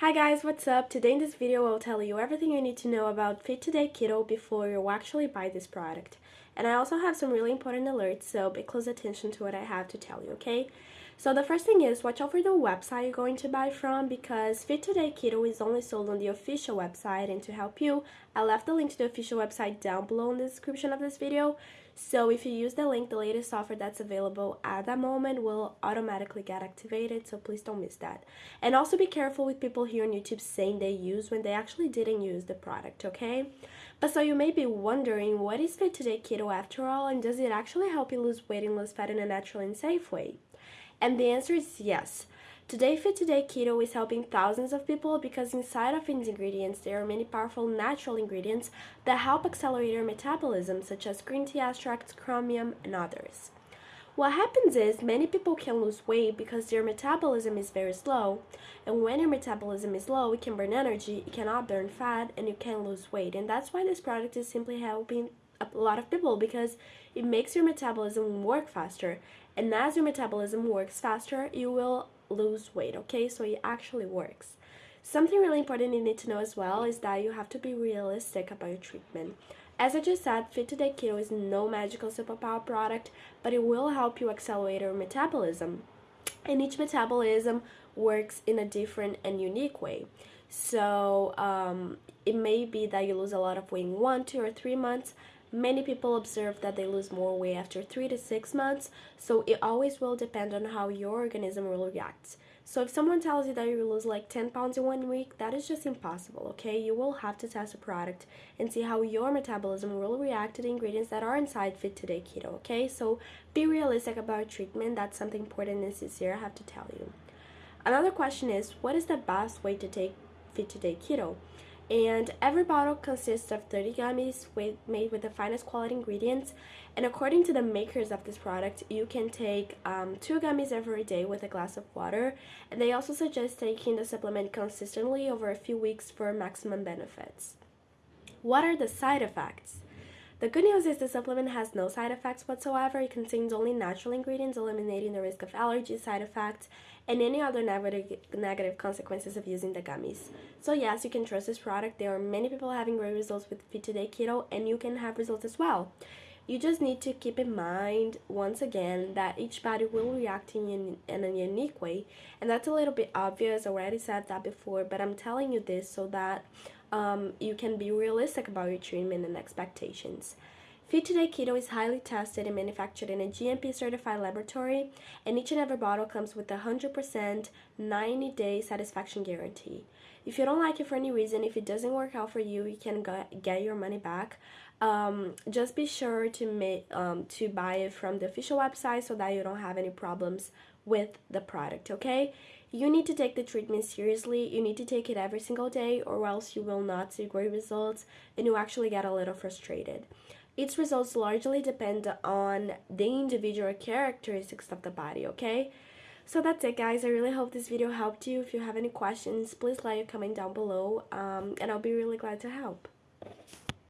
Hi guys, what's up? Today in this video I'll tell you everything you need to know about Fit Today Keto before you actually buy this product. And I also have some really important alerts, so pay close attention to what I have to tell you, okay? So the first thing is watch out for the website you're going to buy from because Fit Today Keto is only sold on the official website and to help you, I left the link to the official website down below in the description of this video. So if you use the link, the latest offer that's available at that moment will automatically get activated, so please don't miss that. And also be careful with people here on YouTube saying they use when they actually didn't use the product, okay? But so you may be wondering, what is Fit Today Keto after all, and does it actually help you lose weight and lose fat in a natural and safe way? And the answer is yes. Today Fit Today Keto is helping thousands of people because inside of its ingredients there are many powerful natural ingredients that help accelerate your metabolism such as green tea extracts, chromium, and others. What happens is many people can lose weight because their metabolism is very slow and when your metabolism is low it can burn energy, it cannot burn fat, and you can lose weight and that's why this product is simply helping a lot of people because it makes your metabolism work faster and as your metabolism works faster you will lose weight okay so it actually works something really important you need to know as well is that you have to be realistic about your treatment as I just said, Fit Today Keto is no magical superpower product, but it will help you accelerate your metabolism. And each metabolism works in a different and unique way. So um, it may be that you lose a lot of weight in one, two, or three months, Many people observe that they lose more weight after 3 to 6 months, so it always will depend on how your organism will react. So if someone tells you that you will lose like 10 pounds in one week, that is just impossible, okay? You will have to test a product and see how your metabolism will react to the ingredients that are inside Fit Today Keto, okay? So be realistic about treatment. That's something important and sincere I have to tell you. Another question is, what is the best way to take Fit Today Keto? and every bottle consists of 30 gummies with, made with the finest quality ingredients and according to the makers of this product you can take um, two gummies every day with a glass of water and they also suggest taking the supplement consistently over a few weeks for maximum benefits. What are the side effects? The good news is the supplement has no side effects whatsoever. It contains only natural ingredients, eliminating the risk of allergy side effects and any other negative, negative consequences of using the gummies. So yes, you can trust this product. There are many people having great results with Fit Today Keto and you can have results as well. You just need to keep in mind, once again, that each body will react in, in a unique way. And that's a little bit obvious, I already said that before, but I'm telling you this so that um, you can be realistic about your treatment and expectations. Fit Today Keto is highly tested and manufactured in a GMP certified laboratory, and each and every bottle comes with a 100% 90 day satisfaction guarantee. If you don't like it for any reason, if it doesn't work out for you, you can get your money back. Um, just be sure to um, to buy it from the official website so that you don't have any problems with the product, okay? You need to take the treatment seriously. You need to take it every single day or else you will not see great results and you actually get a little frustrated. Its results largely depend on the individual characteristics of the body, okay? So that's it guys, I really hope this video helped you. If you have any questions, please let your comment down below um, and I'll be really glad to help.